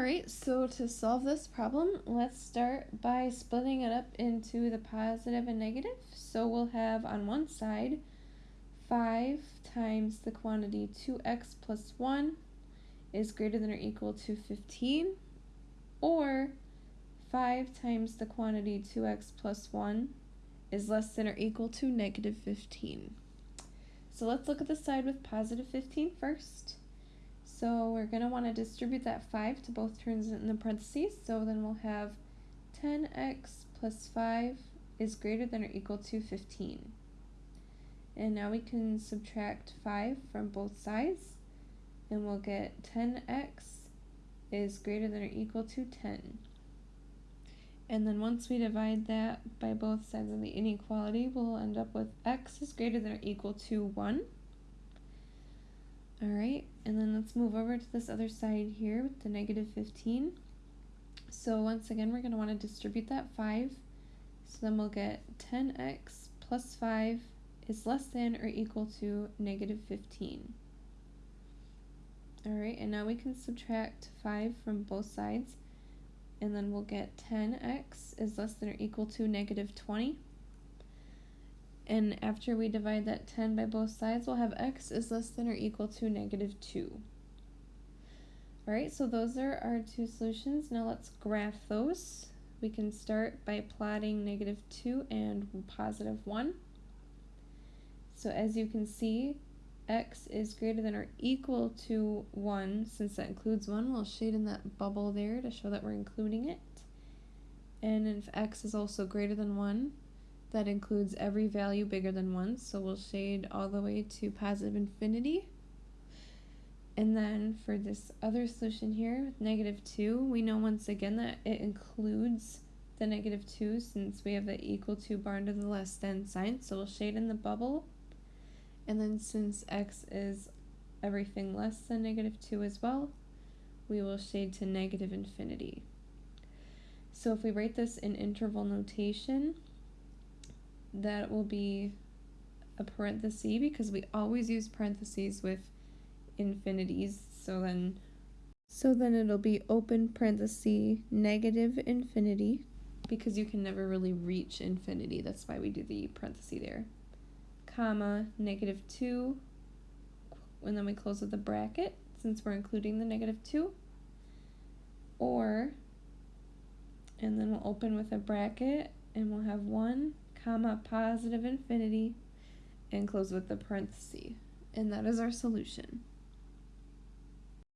Alright, so to solve this problem, let's start by splitting it up into the positive and negative. So we'll have on one side 5 times the quantity 2x plus 1 is greater than or equal to 15, or 5 times the quantity 2x plus 1 is less than or equal to negative 15. So let's look at the side with positive 15 first. So we're going to want to distribute that 5 to both terms in the parentheses. So then we'll have 10x plus 5 is greater than or equal to 15. And now we can subtract 5 from both sides. And we'll get 10x is greater than or equal to 10. And then once we divide that by both sides of the inequality, we'll end up with x is greater than or equal to 1. All right, let's move over to this other side here with the negative 15. So once again, we're going to want to distribute that 5. So then we'll get 10x plus 5 is less than or equal to negative 15. All right, and now we can subtract 5 from both sides. And then we'll get 10x is less than or equal to negative 20. And after we divide that 10 by both sides, we'll have x is less than or equal to negative 2. Alright, so those are our two solutions. Now let's graph those. We can start by plotting negative 2 and positive 1. So as you can see, x is greater than or equal to 1. Since that includes 1, we'll shade in that bubble there to show that we're including it. And if x is also greater than 1, that includes every value bigger than 1, so we'll shade all the way to positive infinity. And then for this other solution here with negative 2, we know once again that it includes the negative 2 since we have the equal to bar under the less than sign, so we'll shade in the bubble. And then since x is everything less than negative 2 as well, we will shade to negative infinity. So if we write this in interval notation, that will be a parenthesis because we always use parentheses with infinities. So then, so then it'll be open parenthesis negative infinity because you can never really reach infinity. That's why we do the parenthesis there. Comma, negative 2, and then we close with a bracket since we're including the negative 2. Or, and then we'll open with a bracket and we'll have 1 comma, positive infinity, and close with the parenthesis. And that is our solution.